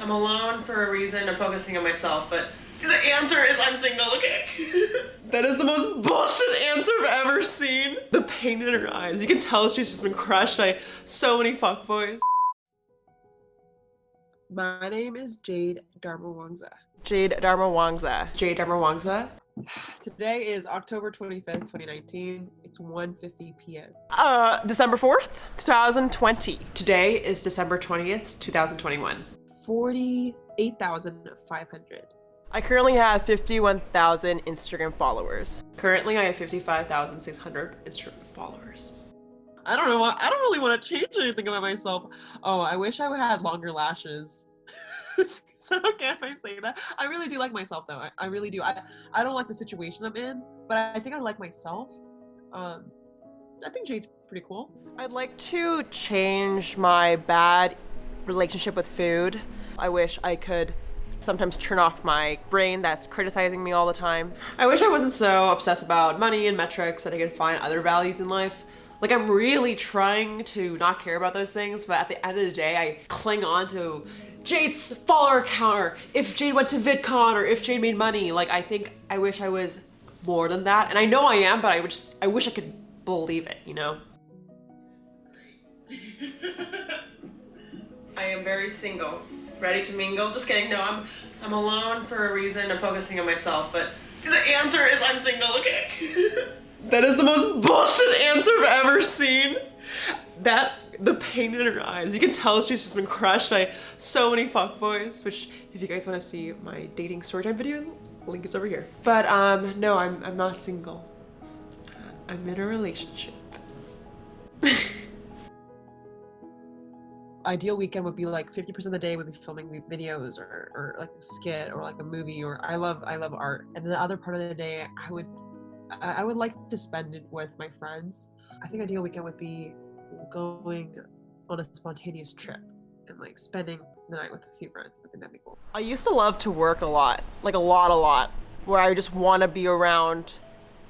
I'm alone for a reason. I'm focusing on myself, but the answer is I'm single, okay? that is the most bullshit answer I've ever seen. The pain in her eyes. You can tell she's just been crushed by so many fuckboys. My name is Jade Darmawangsa. Jade Darmawangsa. Jade Darmawangsa. Today is October 25th, 2019. It's 1.50 p.m. Uh, December 4th, 2020. Today is December 20th, 2021. 48,500. I currently have 51,000 Instagram followers. Currently, I have 55,600 Instagram followers. I don't know. I don't really want to change anything about myself. Oh, I wish I had longer lashes. Is that okay if I say that? I really do like myself though. I, I really do. I, I don't like the situation I'm in, but I think I like myself. Um, I think Jade's pretty cool. I'd like to change my bad relationship with food. I wish I could sometimes turn off my brain that's criticizing me all the time. I wish I wasn't so obsessed about money and metrics that I could find other values in life. Like I'm really trying to not care about those things, but at the end of the day, I cling on to Jade's follower count, or if Jade went to VidCon, or if Jade made money. Like I think I wish I was more than that, and I know I am, but I just I wish I could believe it, you know. I am very single, ready to mingle. Just kidding. No, I'm I'm alone for a reason. I'm focusing on myself, but the answer is I'm single. Okay. that is the most bullshit answer I've ever seen. That the pain in her eyes. You can tell she's just been crushed by so many fuckboys. Which, if you guys want to see my dating storytime video, link is over here. But um, no, I'm I'm not single. I'm in a relationship. ideal weekend would be like 50% of the day would be filming videos or, or like a skit or like a movie or I love I love art and then the other part of the day I would I would like to spend it with my friends. I think ideal weekend would be going on a spontaneous trip and like spending the night with a few friends. I think that'd be cool. I used to love to work a lot, like a lot, a lot, where I just want to be around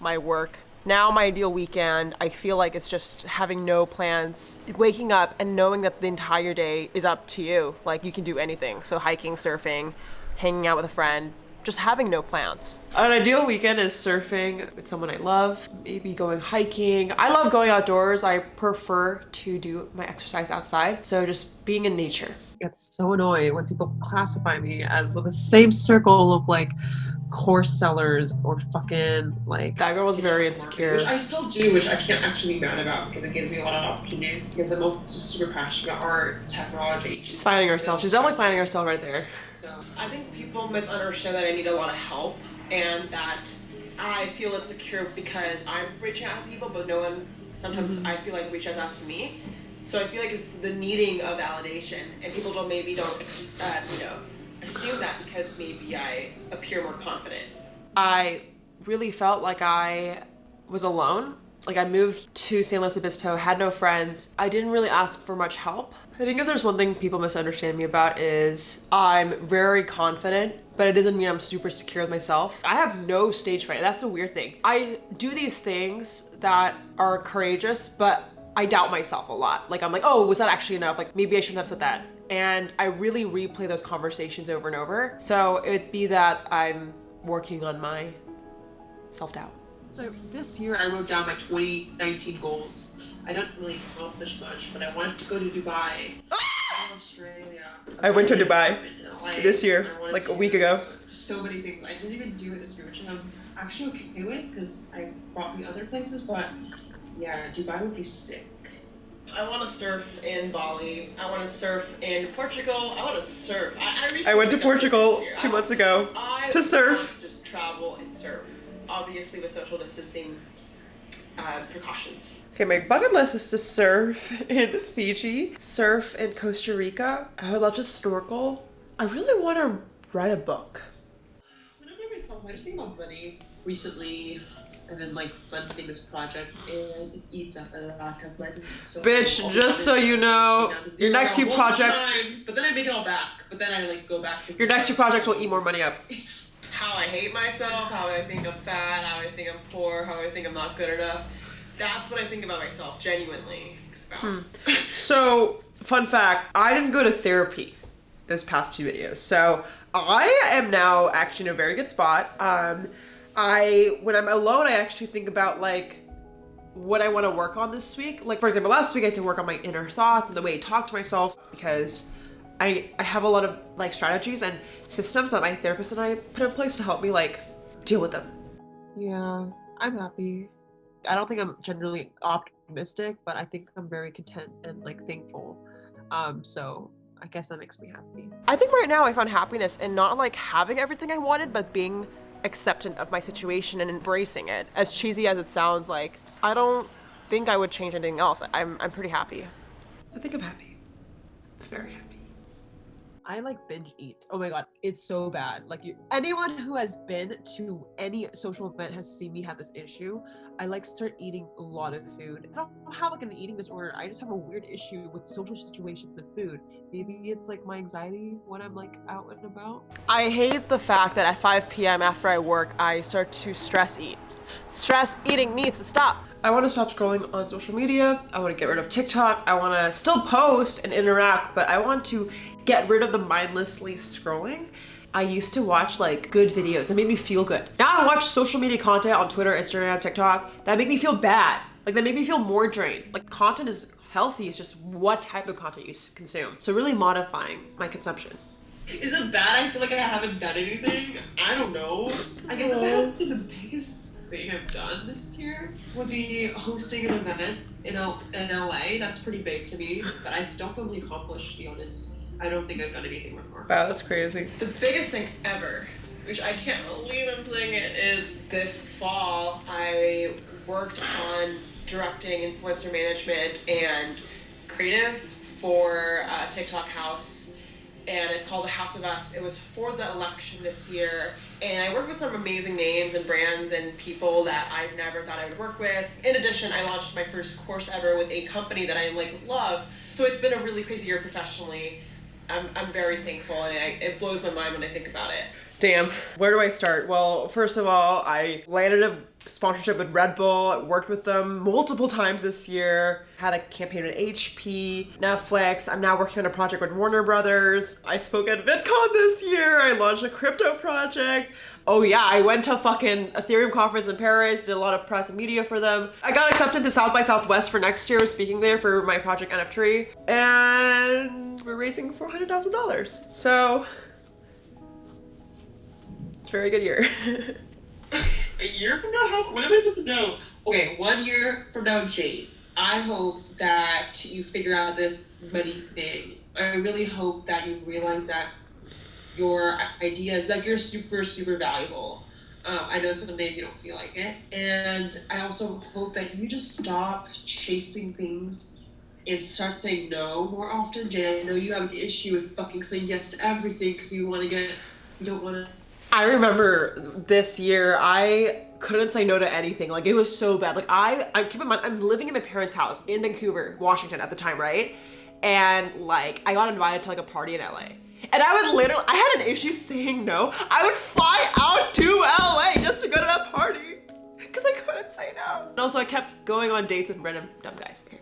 my work now my ideal weekend, I feel like it's just having no plans, waking up and knowing that the entire day is up to you. Like you can do anything. So hiking, surfing, hanging out with a friend, just having no plans. An ideal weekend is surfing with someone I love, maybe going hiking. I love going outdoors. I prefer to do my exercise outside. So just being in nature. It's so annoying when people classify me as the same circle of like course sellers or fucking like that girl was very insecure. Which I still do, which I can't actually be mad about because it gives me a lot of opportunities. Because I'm super passionate about art, technology. She's finding herself. She's definitely finding herself right there. So I think people misunderstand that I need a lot of help and that I feel insecure because I'm reaching out to people, but no one. Sometimes mm-hmm. I feel like reaches out to me. So I feel like it's the needing of validation, and people don't maybe don't uh, you know assume that because maybe I appear more confident. I really felt like I was alone. Like I moved to San Luis Obispo, had no friends. I didn't really ask for much help. I think if there's one thing people misunderstand me about is I'm very confident, but it doesn't mean I'm super secure with myself. I have no stage fright. That's the weird thing. I do these things that are courageous, but I doubt myself a lot. Like I'm like, oh, was that actually enough? Like maybe I shouldn't have said that and I really replay those conversations over and over. So it would be that I'm working on my self-doubt. So this year I wrote down my 2019 goals. I don't really accomplish much, but I wanted to go to Dubai, ah! Australia. I went to Dubai this year, like a week ago. So many things. I didn't even do it this year, which I'm actually okay with because I brought me other places, but yeah, Dubai would be sick. I want to surf in Bali. I want to surf in Portugal. I want to surf. I, I, I went to Portugal two months ago I to surf. just travel and surf, obviously with social distancing uh, precautions. Okay, my bucket list is to surf in Fiji, surf in Costa Rica. I would love to snorkel. I really want to write a book. Whenever I myself, I just think about money recently and then like funding this project and it eats up a lot of money. So Bitch, just so you know, your next few projects. Times, but then I make it all back. But then I like go back. Your next few projects will eat more money up. It's how I hate myself, how I think I'm fat, how I think I'm poor, how I think I'm not good enough. That's what I think about myself, genuinely. Hmm. So, fun fact, I didn't go to therapy this past two videos. So I am now actually in a very good spot. Um, I when I'm alone, I actually think about like what I want to work on this week. Like for example, last week I had to work on my inner thoughts and the way I talk to myself because I I have a lot of like strategies and systems that my therapist and I put in place to help me like deal with them. Yeah, I'm happy. I don't think I'm generally optimistic, but I think I'm very content and like thankful. Um, so I guess that makes me happy. I think right now I found happiness in not like having everything I wanted, but being acceptant of my situation and embracing it. As cheesy as it sounds, like I don't think I would change anything else. I'm I'm pretty happy. I think I'm happy. Very happy. I like binge eat. Oh my god, it's so bad. Like you, anyone who has been to any social event has seen me have this issue. I like start eating a lot of food. I don't have like an eating disorder. I just have a weird issue with social situations and food. Maybe it's like my anxiety when I'm like out and about. I hate the fact that at 5 p.m. after I work, I start to stress eat. Stress eating needs to stop. I want to stop scrolling on social media. I want to get rid of TikTok. I want to still post and interact, but I want to get rid of the mindlessly scrolling. I used to watch like good videos that made me feel good. Now I watch social media content on Twitter, Instagram, TikTok that make me feel bad. Like that make me feel more drained. Like content is healthy, it's just what type of content you consume. So really modifying my consumption. Is it bad? I feel like I haven't done anything. I don't know. I guess if I had to the biggest thing I've done this year would be hosting an event in, L- in LA. That's pretty big to me, but I don't feel really accomplished, to be honest. I don't think I've done anything before. Wow, that's crazy. The biggest thing ever, which I can't believe I'm playing it, is this fall I worked on directing influencer management and creative for uh, TikTok House, and it's called The House of Us. It was for the election this year, and I worked with some amazing names and brands and people that I never thought I would work with. In addition, I launched my first course ever with a company that I like love. So it's been a really crazy year professionally. I'm, I'm very thankful and I, it blows my mind when I think about it. Damn, where do I start? Well, first of all, I landed a sponsorship with Red Bull, worked with them multiple times this year, had a campaign with HP, Netflix, I'm now working on a project with Warner Brothers. I spoke at VidCon this year, I launched a crypto project. Oh yeah, I went to fucking Ethereum conference in Paris, did a lot of press and media for them. I got accepted to South by Southwest for next year, speaking there for my project NF3, and we're raising $400,000. So, it's a very good year. a year from now? How, when am I supposed to know? Okay, one year from now, Jade. I hope that you figure out this money thing. I really hope that you realize that your ideas, like you're super, super valuable. Um, I know some days you don't feel like it. And I also hope that you just stop chasing things and start saying no more often. Jay, I know you have an issue with fucking saying yes to everything because you want to get, you don't want to I remember this year I couldn't say no to anything. Like it was so bad. Like I, I keep in mind, I'm living in my parents' house in Vancouver, Washington at the time, right? And like I got invited to like a party in LA. And I would literally, I had an issue saying no. I would fly out to LA just to go to that party because I couldn't say no. And also I kept going on dates with random dumb guys. Okay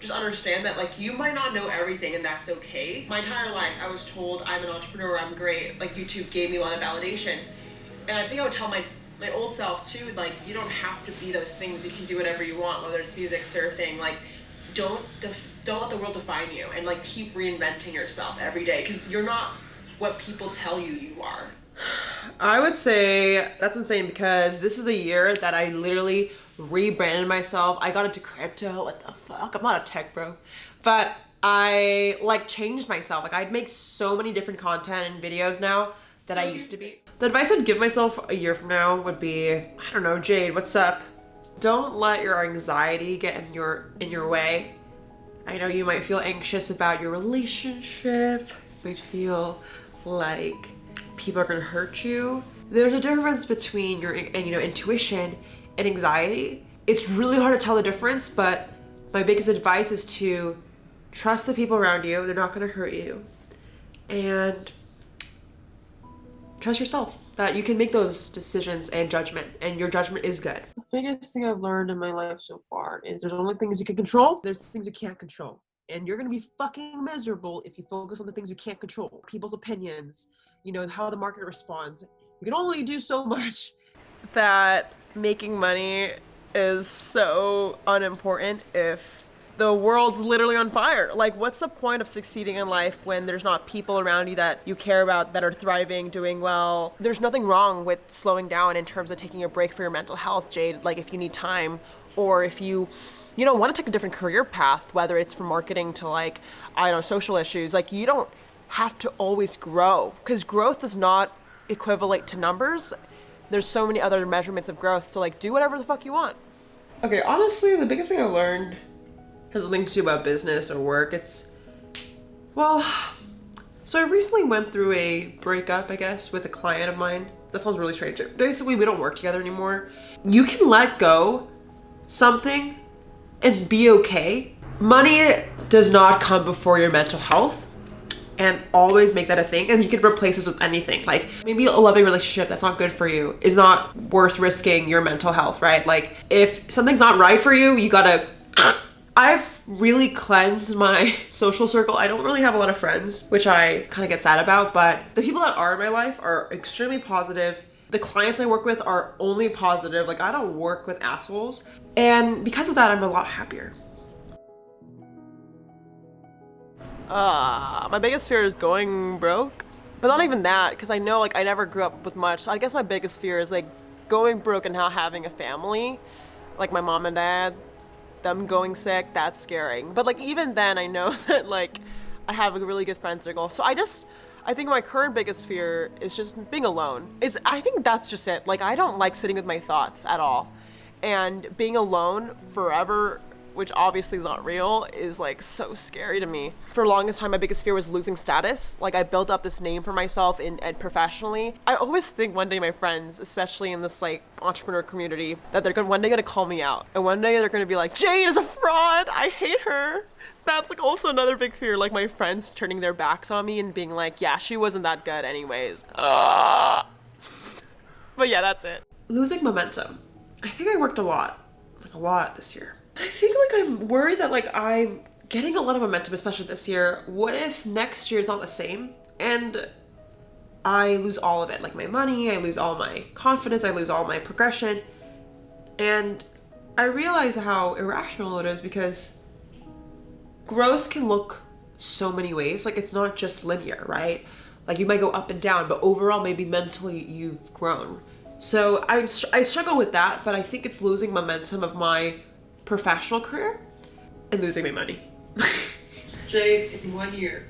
just understand that like you might not know everything and that's okay. My entire life I was told I'm an entrepreneur, I'm great. Like YouTube gave me a lot of validation. And I think I would tell my my old self too, like you don't have to be those things. You can do whatever you want, whether it's music, surfing, like don't don't let the world define you and like keep reinventing yourself every day because you're not what people tell you you are. I would say that's insane because this is a year that I literally rebranded myself. I got into crypto. What the fuck? I'm not a tech bro. But I like changed myself. Like I'd make so many different content and videos now that I used to be. The advice I'd give myself a year from now would be, I don't know, Jade, what's up? Don't let your anxiety get in your in your way. I know you might feel anxious about your relationship. You might feel like people are gonna hurt you. There's a difference between your and you know intuition and anxiety. It's really hard to tell the difference, but my biggest advice is to trust the people around you. They're not gonna hurt you. And trust yourself that you can make those decisions and judgment and your judgment is good. The biggest thing I've learned in my life so far is there's only things you can control, there's things you can't control. and you're gonna be fucking miserable if you focus on the things you can't control people's opinions you know how the market responds you can only do so much that making money is so unimportant if the world's literally on fire. Like, what's the point of succeeding in life when there's not people around you that you care about that are thriving, doing well? There's nothing wrong with slowing down in terms of taking a break for your mental health, Jade. Like, if you need time or if you you know want to take a different career path whether it's from marketing to like i don't know social issues like you don't have to always grow because growth is not equivalent to numbers there's so many other measurements of growth so like do whatever the fuck you want. Okay honestly the biggest thing i've learned has nothing to do about business or work. It's well so i recently went through a breakup i guess with a client of mine. That sounds really strange. Basically we don't work together anymore. You can let go something and be okay. Money does not come before your mental health and always make that a thing and you can replace this with anything like maybe a loving relationship that's not good for you is not worth risking your mental health right like if something's not right for you you gotta I've really cleansed my social circle. I don't really have a lot of friends, which I kind of get sad about, but the people that are in my life are extremely positive. The clients I work with are only positive. Like I don't work with assholes. And because of that, I'm a lot happier. Uh, my biggest fear is going broke. But not even that, because I know like I never grew up with much. I guess my biggest fear is like going broke and not having a family. Like my mom and dad, them going sick, that's scaring. But like even then I know that like I have a really good friend circle. So I just I think my current biggest fear is just being alone. Is I think that's just it. Like I don't like sitting with my thoughts at all and being alone forever which obviously is not real is like so scary to me. For the longest time my biggest fear was losing status. Like i built up this name for myself in and professionally. I always think one day my friends especially in this like entrepreneur community that they're gonna one day gonna call me out. And one day they're gonna be like jade is a fraud. I hate her. That's like also another big fear like my friends turning their backs on me and being like yeah she wasn't that good anyways. Uh. but yeah that's it. Losing momentum. I think I worked a lot, like a lot this year. I think like I'm worried that like I'm getting a lot of momentum, especially this year. What if next year is not the same and I lose all of it, like my money, I lose all my confidence, I lose all my progression. And I realize how irrational it is because growth can look so many ways. Like it's not just linear, right? Like you might go up and down, but overall maybe mentally you've grown. So I, I struggle with that, but I think it's losing momentum of my professional career and losing my money. Jade, in one year,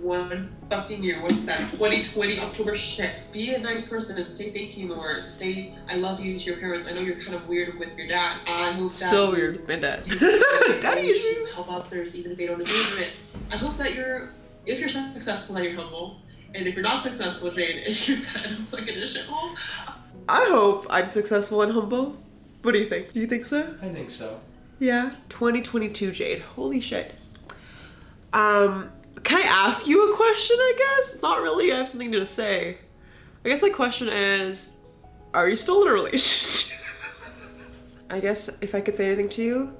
one fucking year, what's that? 2020 October shit. Be a nice person and say thank you more. Say I love you to your parents. I know you're kind of weird with your dad. I hope that still weird with my dad. Daddy issues. Help others even if they don't deserve it. I hope that you're if you're successful that you're humble and if you're not successful, Jane, you're kind of like in a shithole. I hope I'm successful and humble. What do you think? Do you think so? I think so. Yeah. 2022 Jade. Holy shit. Um, can I ask you a question, I guess? It's not really, I have something to say. I guess my question is, are you still in a relationship? I guess if I could say anything to you,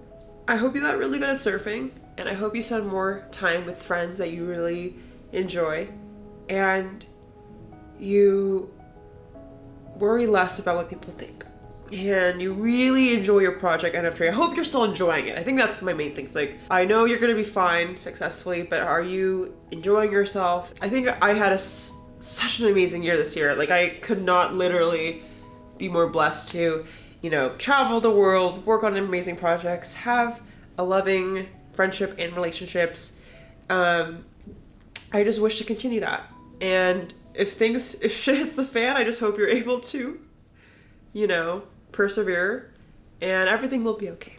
I hope you got really good at surfing and I hope you spend more time with friends that you really enjoy and you worry less about what people think and you really enjoy your project NF3. I hope you're still enjoying it. I think that's my main thing. It's like, I know you're gonna be fine successfully, but are you enjoying yourself? I think I had a, such an amazing year this year. Like I could not literally be more blessed to, you know, travel the world, work on amazing projects, have a loving friendship and relationships. Um, I just wish to continue that. And if things, if shit hits the fan, I just hope you're able to, you know, persevere and everything will be okay.